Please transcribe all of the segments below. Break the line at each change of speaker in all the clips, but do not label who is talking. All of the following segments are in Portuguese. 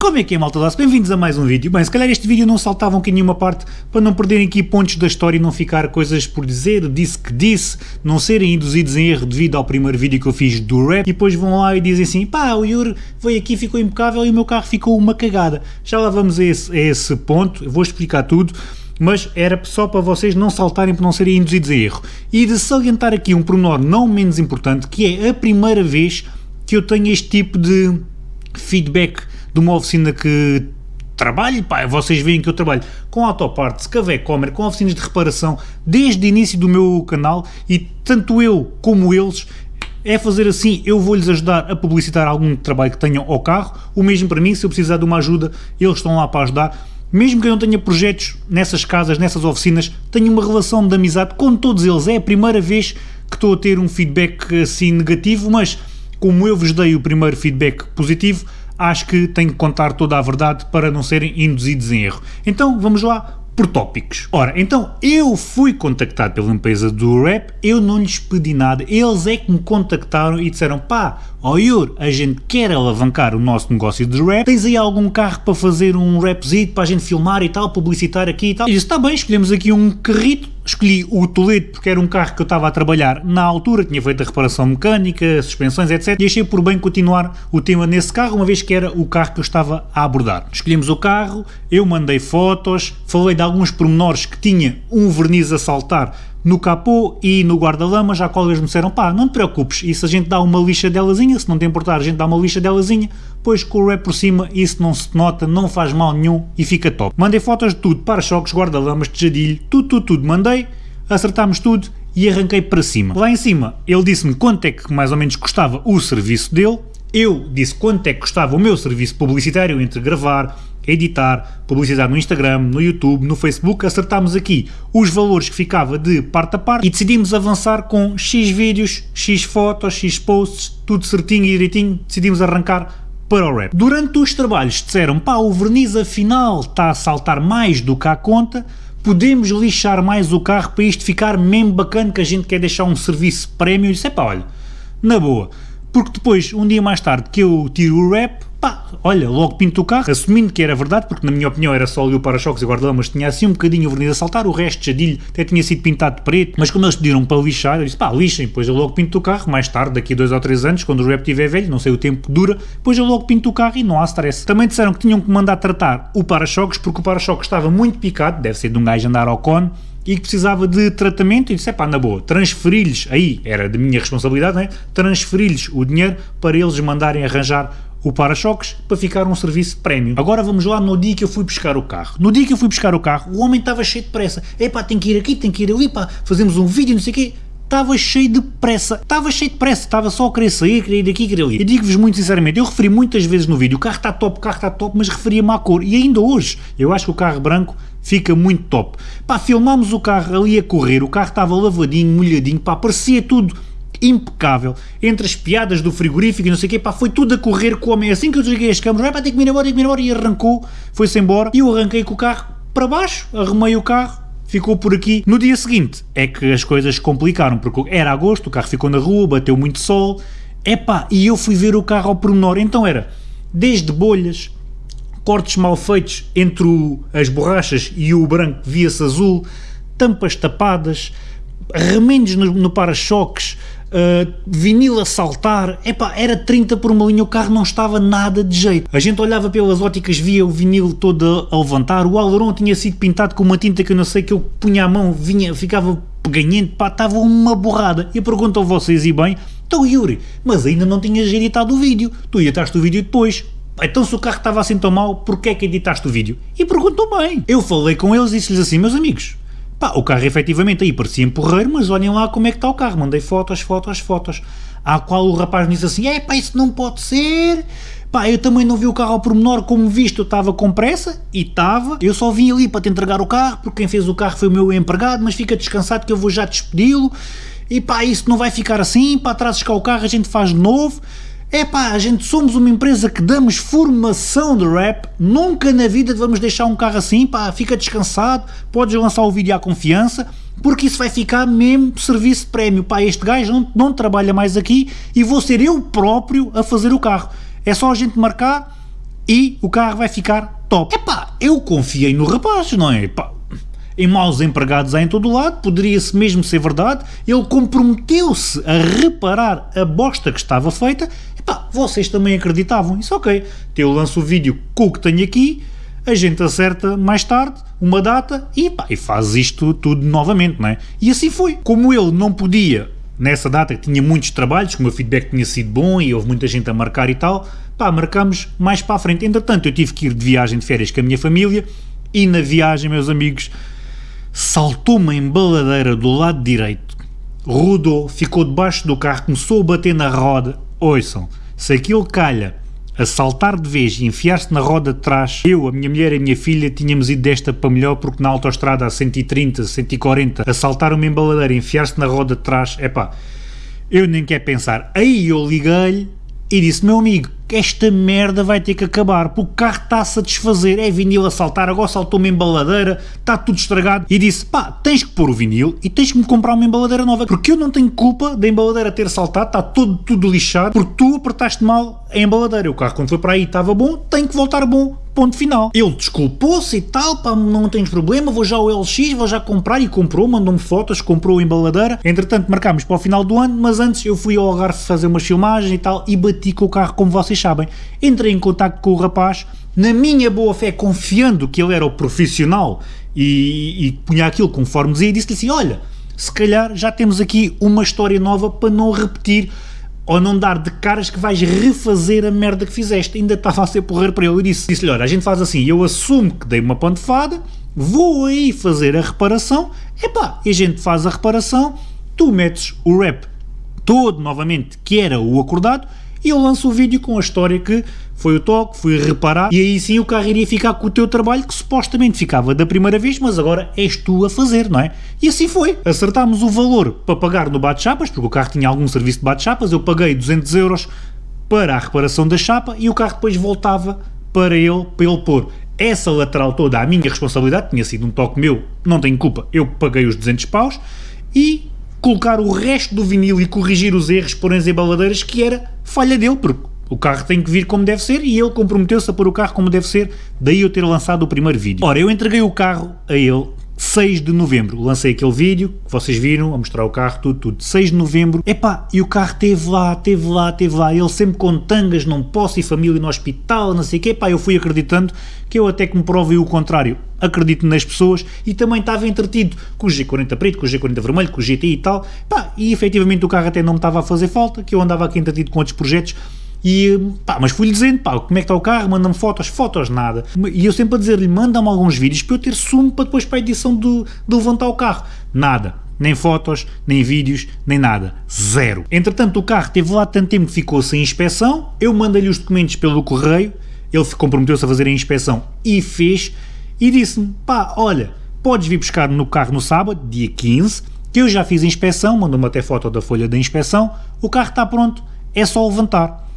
Como é que é malta Bem-vindos a mais um vídeo. Bem, se calhar este vídeo não saltava um nenhuma parte para não perderem aqui pontos da história e não ficar coisas por dizer, disse que disse, não serem induzidos em erro devido ao primeiro vídeo que eu fiz do rap e depois vão lá e dizem assim pá, o Yuri veio aqui ficou impecável e o meu carro ficou uma cagada. Já lá vamos a esse, a esse ponto, eu vou explicar tudo mas era só para vocês não saltarem por não serem induzidos em erro. E de salientar aqui um pormenor não menos importante, que é a primeira vez que eu tenho este tipo de feedback de uma oficina que trabalho, pá, vocês veem que eu trabalho com autopartes, Comer, com oficinas de reparação, desde o início do meu canal e tanto eu como eles é fazer assim, eu vou-lhes ajudar a publicitar algum trabalho que tenham ao carro, o mesmo para mim, se eu precisar de uma ajuda, eles estão lá para ajudar, mesmo que eu não tenha projetos nessas casas, nessas oficinas, tenho uma relação de amizade com todos eles, é a primeira vez que estou a ter um feedback assim negativo, mas como eu vos dei o primeiro feedback positivo, acho que tenho que contar toda a verdade para não serem induzidos em erro. Então vamos lá por tópicos. Ora, então eu fui contactado pela empresa do rap, eu não lhes pedi nada, eles é que me contactaram e disseram pá, ó oh Yur, a gente quer alavancar o nosso negócio de rap, tens aí algum carro para fazer um rapzito para a gente filmar e tal, publicitar aqui e tal? E disse, está bem, escolhemos aqui um carrito, escolhi o Toledo porque era um carro que eu estava a trabalhar na altura, tinha feito a reparação mecânica, suspensões, etc. E achei por bem continuar o tema nesse carro, uma vez que era o carro que eu estava a abordar. Escolhemos o carro, eu mandei fotos, falei de alguns pormenores que tinha um verniz a saltar no capô e no guarda-lama, já eles me disseram, pá, não te preocupes, se a gente dá uma lixa delazinha, se não te importar a gente dá uma lixa delazinha, pois com o rap por cima isso não se nota, não faz mal nenhum e fica top. Mandei fotos de tudo, para-choques, guarda-lamas, tejadilho, tudo, tudo, tudo, mandei, acertámos tudo e arranquei para cima. Lá em cima ele disse-me quanto é que mais ou menos custava o serviço dele, eu disse quanto é que custava o meu serviço publicitário entre gravar, editar, publicidade no Instagram, no YouTube, no Facebook, acertámos aqui os valores que ficava de parte a parte e decidimos avançar com X vídeos, X fotos, X posts, tudo certinho e direitinho, decidimos arrancar para o rap. Durante os trabalhos disseram, pá, o verniz afinal está a saltar mais do que a conta, podemos lixar mais o carro para isto ficar mesmo bacana que a gente quer deixar um serviço prémio. E disse, pá, olha, na boa, porque depois, um dia mais tarde que eu tiro o rap, pá, olha, logo pinto o carro, assumindo que era verdade, porque na minha opinião era só ali o para-choques e guarda-lamas, tinha assim um bocadinho o verniz a saltar, o resto, jadilho, até tinha sido pintado de preto, mas como eles pediram para lixar, eu disse, pá, lixem, depois eu logo pinto o carro, mais tarde, daqui a dois ou três anos, quando o rap estiver velho, não sei o tempo que dura, depois eu logo pinto o carro e não há stress. Também disseram que tinham que mandar tratar o para-choques, porque o para-choques estava muito picado, deve ser de um gajo andar ao cone, e que precisava de tratamento e disse, pá, na boa, transferi-lhes, aí era de minha responsabilidade, né? transferi-lhes o dinheiro para eles mandarem arranjar o para-choques para ficar um serviço prémio. Agora vamos lá no dia que eu fui buscar o carro. No dia que eu fui buscar o carro, o homem estava cheio de pressa. Epá, tem que ir aqui, tem que ir ali, pá, fazemos um vídeo, não sei o quê. Estava cheio de pressa, estava cheio de pressa, estava só a querer sair, querer ir daqui, querer ali. E digo-vos muito sinceramente, eu referi muitas vezes no vídeo, o carro está top, o carro está top, mas referia-me à cor. E ainda hoje, eu acho que o carro branco fica muito top. Pá, filmámos o carro ali a correr, o carro estava lavadinho, molhadinho, pá, parecia tudo impecável, entre as piadas do frigorífico e não sei o quê, pá, foi tudo a correr com o homem, assim que eu desliguei as câmaras, vai pá, tem que ir embora, tem que ir embora, e arrancou, foi-se embora, e eu arranquei com o carro para baixo, arrumei o carro, ficou por aqui. No dia seguinte é que as coisas complicaram, porque era agosto, o carro ficou na rua, bateu muito sol, epá, e eu fui ver o carro ao pormenor, então era desde bolhas, cortes mal feitos entre o, as borrachas e o branco via-se azul, tampas tapadas, remendos no, no para-choques, uh, vinil a saltar, epá, era 30 por uma linha, o carro não estava nada de jeito. A gente olhava pelas óticas, via o vinil todo a, levantar, o aileron tinha sido pintado com uma tinta que eu não sei, que eu punha a mão, vinha, ficava peganhento, pá, estava uma borrada. E pergunto a vocês, e bem, então Yuri, mas ainda não tinhas editado o vídeo, tu editaste o vídeo depois, então se o carro estava assim tão mal, porquê é que editaste o vídeo? E perguntou bem. Eu falei com eles e disse-lhes assim, meus amigos, Pá, o carro efetivamente aí parecia empurreiro, mas olhem lá como é que está o carro. Mandei fotos, fotos, fotos. À qual o rapaz me disse assim, é pá, isso não pode ser. Pá, eu também não vi o carro ao pormenor, como visto eu estava com pressa, e estava. Eu só vim ali para te entregar o carro, porque quem fez o carro foi o meu empregado, mas fica descansado que eu vou já despedi-lo. E pá, isso não vai ficar assim, para trazes cá o carro, a gente faz de novo. É pá, a gente somos uma empresa que damos formação de rap, nunca na vida vamos deixar um carro assim, pá, fica descansado, podes lançar o vídeo à confiança, porque isso vai ficar mesmo serviço de prémio, pá, este gajo não, não trabalha mais aqui e vou ser eu próprio a fazer o carro. É só a gente marcar e o carro vai ficar top. Epá, eu confiei no rapaz, não é? Epá, em maus empregados há em todo lado, poderia-se mesmo ser verdade, ele comprometeu-se a reparar a bosta que estava feita, epá, vocês também acreditavam, isso ok, eu lanço o vídeo com o que tenho aqui, a gente acerta mais tarde uma data e, pá, e faz isto tudo novamente, não é? E assim foi. Como ele não podia, nessa data que tinha muitos trabalhos, como o feedback tinha sido bom e houve muita gente a marcar e tal, pá, marcamos mais para a frente. Entretanto, eu tive que ir de viagem de férias com a minha família e na viagem, meus amigos, saltou uma embaladeira do lado direito, rodou, ficou debaixo do carro, começou a bater na roda. Ouçam, se aquilo calha a saltar de vez e enfiar-se na roda de trás, eu, a minha mulher e a minha filha tínhamos ido desta para melhor porque na autostrada a 130, 140, a saltar uma embaladeira e enfiar-se na roda de trás, é pá, eu nem quero pensar. Aí eu liguei-lhe e disse, meu amigo, esta merda vai ter que acabar, porque o carro está-se a desfazer, é vinil a saltar, agora saltou uma embaladeira, está tudo estragado, e disse, pá, tens que pôr o vinil e tens que me comprar uma embaladeira nova, porque eu não tenho culpa da embaladeira ter saltado, está todo, tudo lixado, porque tu apertaste mal a embaladeira, o carro quando foi para aí estava bom, tem que voltar bom, ponto final. Ele desculpou-se e tal, pá, não tens problema, vou já ao LX, vou já comprar, e comprou, mandou-me fotos, comprou a embaladeira, entretanto marcámos para o final do ano, mas antes eu fui ao Algarve fazer umas filmagens e tal, e bati com o carro como vocês sabem, entrei em contato com o rapaz, na minha boa fé, confiando que ele era o profissional e, e punha aquilo conforme dizia, disse-lhe assim: Olha, se calhar já temos aqui uma história nova para não repetir ou não dar de caras que vais refazer a merda que fizeste. Ainda estava a ser porrer para ele. Eu disse-lhe: disse Olha, a gente faz assim, eu assumo que dei uma pantofada, vou aí fazer a reparação, epá, e a gente faz a reparação, tu metes o rap todo novamente, que era o acordado, e eu lanço o vídeo com a história que foi o toque, fui reparar e aí sim o carro iria ficar com o teu trabalho que supostamente ficava da primeira vez, mas agora és tu a fazer, não é? E assim foi. Acertámos o valor para pagar no bate-chapas, porque o carro tinha algum serviço de bate-chapas, eu paguei 200 euros para a reparação da chapa e o carro depois voltava para ele, para ele pôr. Essa lateral toda, a minha responsabilidade, tinha sido um toque meu, não tenho culpa, eu paguei os 200 paus e colocar o resto do vinil e corrigir os erros, porém as embaladeiras, que era falha dele, porque o carro tem que vir como deve ser e ele comprometeu-se a pôr o carro como deve ser, daí eu ter lançado o primeiro vídeo. Ora, eu entreguei o carro a ele 6 de novembro, lancei aquele vídeo que vocês viram, a mostrar o carro, tudo, tudo. 6 de novembro, epá, e o carro teve lá, teve lá, teve lá, ele sempre com tangas, não posso ir família no hospital, não sei o quê, epá, eu fui acreditando que eu até que me provei o contrário, acredito nas pessoas e também estava entretido com o G40 preto, com o G40 vermelho, com o GTI e tal, pá, e efetivamente o carro até não me estava a fazer falta, que eu andava aqui entretido com outros projetos, e pá, mas fui-lhe dizendo, pá, como é que está o carro, manda-me fotos, fotos nada. E eu sempre a dizer-lhe, manda-me alguns vídeos para eu ter sumo para depois para a edição de, de levantar o carro. Nada. Nem fotos, nem vídeos, nem nada. Zero. Entretanto, o carro teve lá tanto tempo que ficou sem inspeção, eu mandei-lhe os documentos pelo correio, ele comprometeu-se a fazer a inspeção e fez, e disse-me, pá, olha, podes vir buscar no carro no sábado, dia 15, que eu já fiz a inspeção, mandou-me até foto da folha da inspeção, o carro está pronto, é só levantar.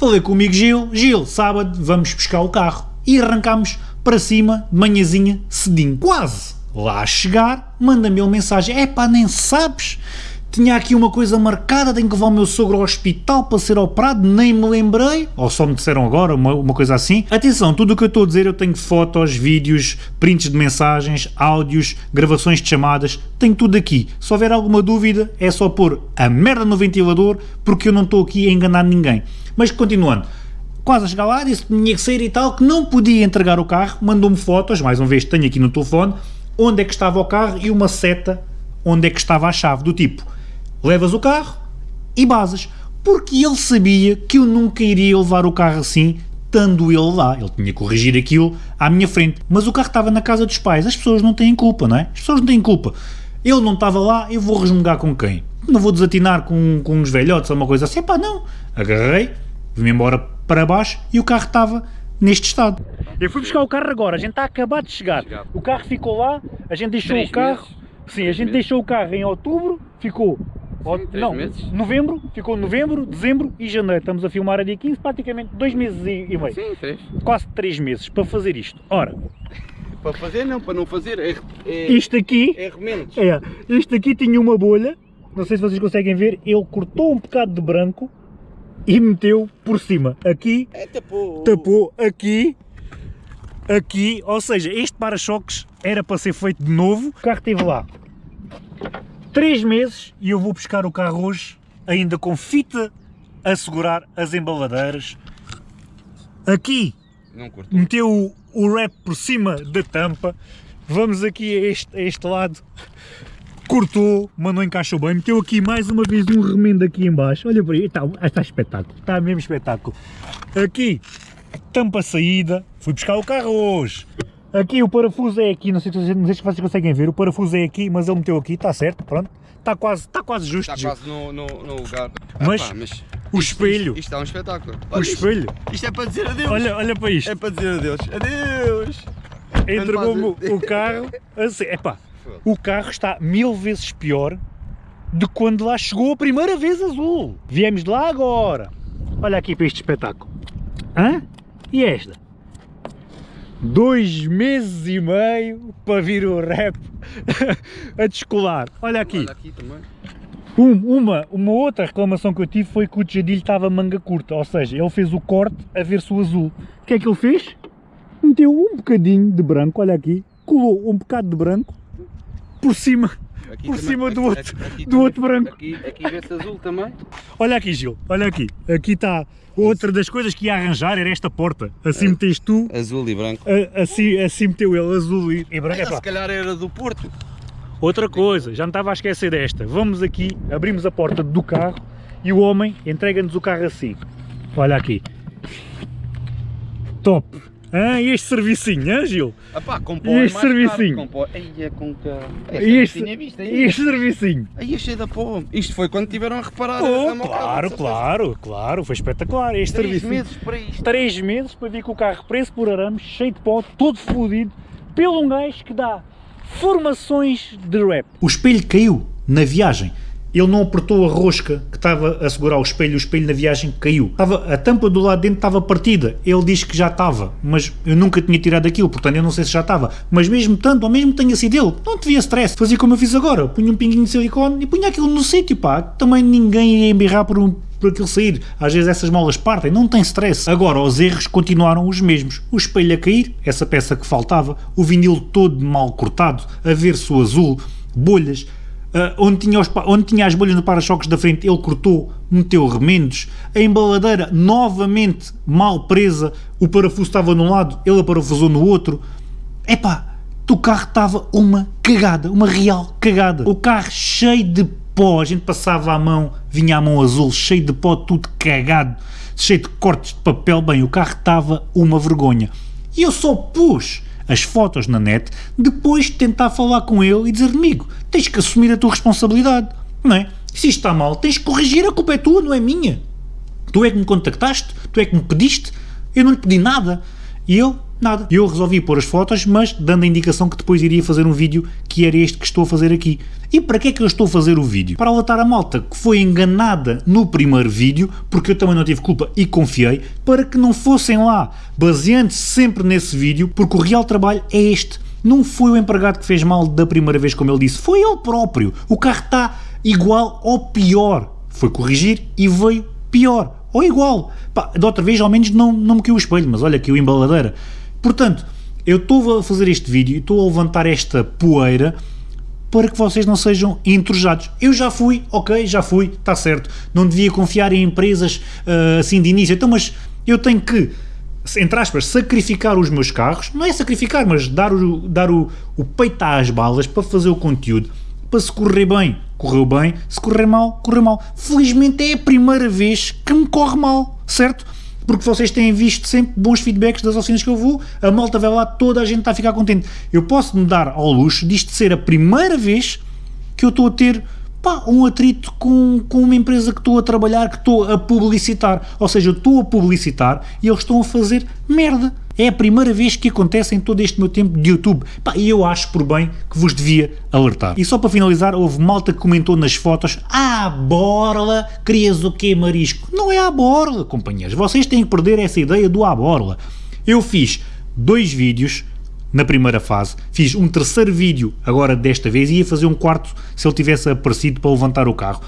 Falei com o amigo Gil, Gil, sábado vamos buscar o carro. E arrancámos para cima manhãzinha cedinho. Quase lá a chegar, manda-me uma mensagem, é pá, nem sabes, tinha aqui uma coisa marcada, tenho que levar o meu sogro ao hospital para ser operado, nem me lembrei, ou só me disseram agora, uma, uma coisa assim. Atenção, tudo o que eu estou a dizer eu tenho fotos, vídeos, prints de mensagens, áudios, gravações de chamadas, tenho tudo aqui. Se houver alguma dúvida é só pôr a merda no ventilador, porque eu não estou aqui a enganar ninguém. Mas continuando, quase a chegar lá, disse que tinha que sair e tal, que não podia entregar o carro, mandou-me fotos, mais uma vez tenho aqui no telefone, onde é que estava o carro e uma seta onde é que estava a chave, do tipo, levas o carro e basas, porque ele sabia que eu nunca iria levar o carro assim, estando ele lá, ele tinha que corrigir aquilo à minha frente, mas o carro estava na casa dos pais, as pessoas não têm culpa, não é? As pessoas não têm culpa. Ele não estava lá, eu vou resmungar com quem? Não vou desatinar com, com uns velhotes ou uma coisa assim, pá, não. Agarrei, vim embora para baixo e o carro estava neste estado. Eu fui buscar o carro agora, a gente está a acabar de chegar. O carro ficou lá, a gente deixou Três o carro. Meses. Sim, a gente meses. deixou o carro em outubro, ficou. Sim, não, meses. novembro, ficou novembro, dezembro e janeiro. Estamos a filmar a dia 15, praticamente dois meses e, e meio.
Sim, três.
Quase três meses para fazer isto. Ora.
Para fazer não, para não fazer é,
é isto aqui
é remendos.
É, isto aqui tinha uma bolha, não sei se vocês conseguem ver, ele cortou um bocado de branco e meteu por cima. Aqui,
É, tapou.
tapou aqui, aqui, ou seja, este para-choques era para ser feito de novo. O carro esteve lá 3 meses e eu vou buscar o carro hoje ainda com fita a segurar as embaladeiras. Aqui meteu o, o wrap por cima da tampa. Vamos aqui a este, a este lado. Cortou, mas não encaixou bem. Meteu aqui mais uma vez um remendo aqui em baixo. Olha por aí, está, está espetáculo. Está mesmo espetáculo. Aqui, tampa saída. Fui buscar o carro hoje. Aqui o parafuso é aqui, não sei, se- não sei se vocês conseguem ver, o parafuso é aqui, mas ele meteu aqui, está certo, pronto. Está quase, está quase justo.
Está quase no, no, no lugar.
Mas
Epá, mas
o
isto-
espelho.
Isto, isto é um espetáculo.
O
Olha, isto-
espelho.
Isto é para dizer adeus.
Olha, olha para isto.
É para dizer adeus. Adeus.
entregou-me o carro assim, epá, o carro está mil vezes pior de quando lá chegou a primeira vez azul. Viemos de lá agora. Olha aqui para este espetáculo. Hã? E esta? Dois meses e meio para vir o rap a descolar. Olha aqui.
Olha aqui.
Um- uma, uma outra reclamação que eu tive foi que o Jadilho estava manga curta, ou seja, ele fez o corte a ver-se o azul. O que é que ele fez? Meteu um bocadinho de branco, olha aqui, colou um bocado de branco por cima,
Aqui
por
também.
cima do
Aqui-
outro,
aqui
do
também.
outro branco.
Aqui, aqui vê-se azul também.
Olha aqui Gil, olha aqui, aqui está outra das coisas que ia arranjar era esta porta. Assim meteste tu,
Azul e branco.
a- assim, assim meteu ele azul e, e branco. Epá,
se calhar era do Porto.
Outra coisa, já me estava a esquecer desta. Vamos aqui, abrimos a porta do carro e o homem entrega-nos o carro assim. Olha aqui. Top. Ah, este servicinho, hein, Gil?
Ah pá,
E
é
este
mais
servicinho?
caro, Com é que...
E este,
visto
e este servicinho.
Aí é cheio da pó. Isto foi quando tiveram a reparar
Oh,
a
claro, claro, claro. Foi espetacular este
Três
serviço.
meses para isto.
Três meses para vir com o carro preso por arame, cheio de pó, todo fodido, pelo um gajo que dá formações de rap. O espelho caiu na viagem. Ele não apertou a rosca que estava a segurar o espelho, o espelho na viagem caiu. Estava, a tampa do lado de dentro estava partida. Ele diz que já estava, mas eu nunca tinha tirado aquilo, portanto eu não sei se já estava. Mas mesmo tanto, ou mesmo tenha sido ele, não devia stress. Fazia como eu fiz agora, punha um pinguinho de silicone e punha aquilo no sítio, pá. Também ninguém ia embirrar por um por aquilo sair. Às vezes essas molas partem, não tem stress. Agora, os erros continuaram os mesmos. O espelho a cair, essa peça que faltava, o vinil todo mal cortado, a ver-se o azul, bolhas, ah, onde, tinha os onde tinha as bolhas no para-choques da frente, ele cortou, meteu remendos, a embaladeira novamente mal presa, o parafuso estava num lado, ele aparafusou no outro. Epá, o carro estava uma cagada, uma real cagada. O carro cheio de pó, a gente passava a mão, vinha a mão azul, cheio de pó, tudo cagado, cheio de cortes de papel. Bem, o carro estava uma vergonha. E eu só pus as fotos na net depois de tentar falar com ele e dizer amigo, tens que assumir a tua responsabilidade, não é? Se isto está mal, tens que corrigir, a culpa é tua, não é minha. Tu é que me contactaste, tu é que me pediste, eu não lhe pedi nada. E eu, nada. Eu resolvi pôr as fotos, mas dando a indicação que depois iria fazer um vídeo que era este que estou a fazer aqui. E para que é que eu estou a fazer o vídeo? Para alertar a malta que foi enganada no primeiro vídeo, porque eu também não tive culpa e confiei, para que não fossem lá, baseando-se sempre nesse vídeo, porque o real trabalho é este. Não foi o empregado que fez mal da primeira vez, como ele disse, foi ele próprio. O carro está igual ou pior. Foi corrigir e veio pior. Ou igual. Pá, da outra vez ao menos não, não me caiu o espelho, mas olha aqui o embaladeira. Portanto, eu estou a fazer este vídeo e estou a levantar esta poeira para que vocês não sejam entrojados. Eu já fui, ok, já fui, está certo. Não devia confiar em empresas ah, assim de início. Então, mas eu tenho que, entre aspas, sacrificar os meus carros. Não é sacrificar, mas dar o, dar o, o peito às balas para fazer o conteúdo. Para se correr bem, correu bem. Se correr mal, correu mal. Felizmente é a primeira vez que me corre mal, certo? Porque vocês têm visto sempre bons feedbacks das oficinas que eu vou, a malta vai lá, toda a gente está a ficar contente. Eu posso me dar ao luxo disto ser a primeira vez que eu estou a ter pá, um atrito com, com uma empresa que estou a trabalhar, que estou a publicitar. Ou seja, eu estou a publicitar e eles estão a fazer merda. É a primeira vez que acontece em todo este meu tempo de YouTube. E eu acho por bem que vos devia alertar. E só para finalizar, houve malta que comentou nas fotos: Ah, borla, querias o quê, marisco? Não é a borla, companheiros. Vocês têm que perder essa ideia do à borla. Eu fiz dois vídeos na primeira fase. Fiz um terceiro vídeo agora desta vez e ia fazer um quarto se ele tivesse aparecido para levantar o carro.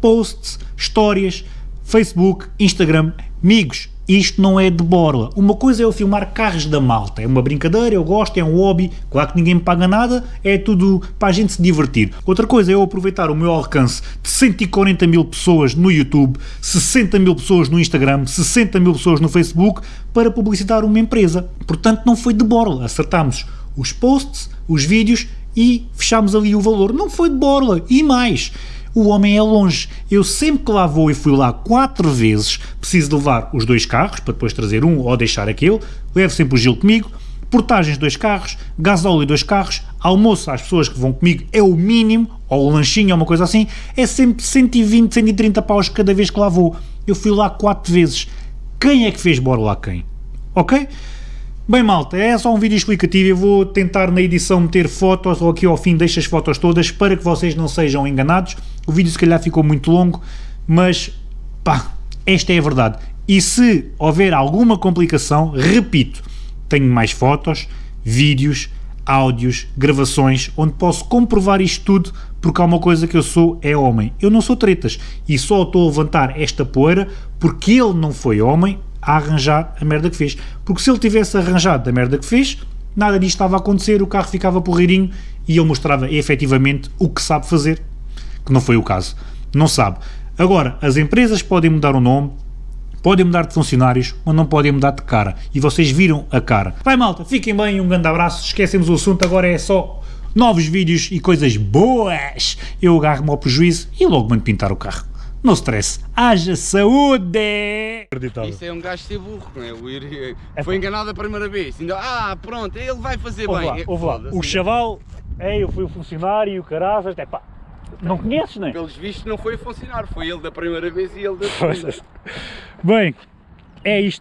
Posts, histórias, Facebook, Instagram. Amigos, isto não é de borla. Uma coisa é eu filmar carros da malta, é uma brincadeira, eu gosto, é um hobby, claro que ninguém me paga nada, é tudo para a gente se divertir. Outra coisa é eu aproveitar o meu alcance de 140 mil pessoas no YouTube, 60 mil pessoas no Instagram, 60 mil pessoas no Facebook para publicitar uma empresa. Portanto, não foi de borla, acertámos os posts, os vídeos e fechámos ali o valor. Não foi de borla. E mais, o homem é longe. Eu sempre que lá vou e fui lá quatro vezes, preciso levar os dois carros para depois trazer um ou deixar aquele. Levo sempre o Gil comigo. Portagens dois carros, gasóleo dois carros, almoço às pessoas que vão comigo é o mínimo, ou o lanchinho ou uma coisa assim, é sempre 120, 130 paus cada vez que lá vou. Eu fui lá quatro vezes. Quem é que fez bora lá quem? Ok? Bem malta, é só um vídeo explicativo, eu vou tentar na edição meter fotos ou aqui ao fim deixo as fotos todas para que vocês não sejam enganados. O vídeo se calhar ficou muito longo, mas pá, esta é a verdade. E se houver alguma complicação, repito, tenho mais fotos, vídeos, áudios, gravações, onde posso comprovar isto tudo, porque há uma coisa que eu sou, é homem. Eu não sou tretas, e só estou a levantar esta poeira porque ele não foi homem, a arranjar a merda que fez. Porque se ele tivesse arranjado a merda que fez, nada disto estava a acontecer, o carro ficava porreirinho e ele mostrava efetivamente o que sabe fazer, que não foi o caso. Não sabe. Agora, as empresas podem mudar o nome, podem mudar de funcionários, ou não podem mudar de cara. E vocês viram a cara. Vai malta, fiquem bem, um grande abraço, esquecemos o assunto, agora é só novos vídeos e coisas boas. Eu agarro-me ao prejuízo e logo mando pintar o carro. No stress. Haja saúde!
Isso é um gajo ser burro, não é? O ir- Foi enganado a primeira vez. Ainda, ah, pronto, ele vai fazer
Ouve
bem.
lá,
É,
ouve lá. O chaval, é, eu fui o funcionário, carazas, é pá, não conheces, não é?
Pelos vistos não foi a funcionar, foi ele da primeira vez e ele da segunda.
Bem, é isto.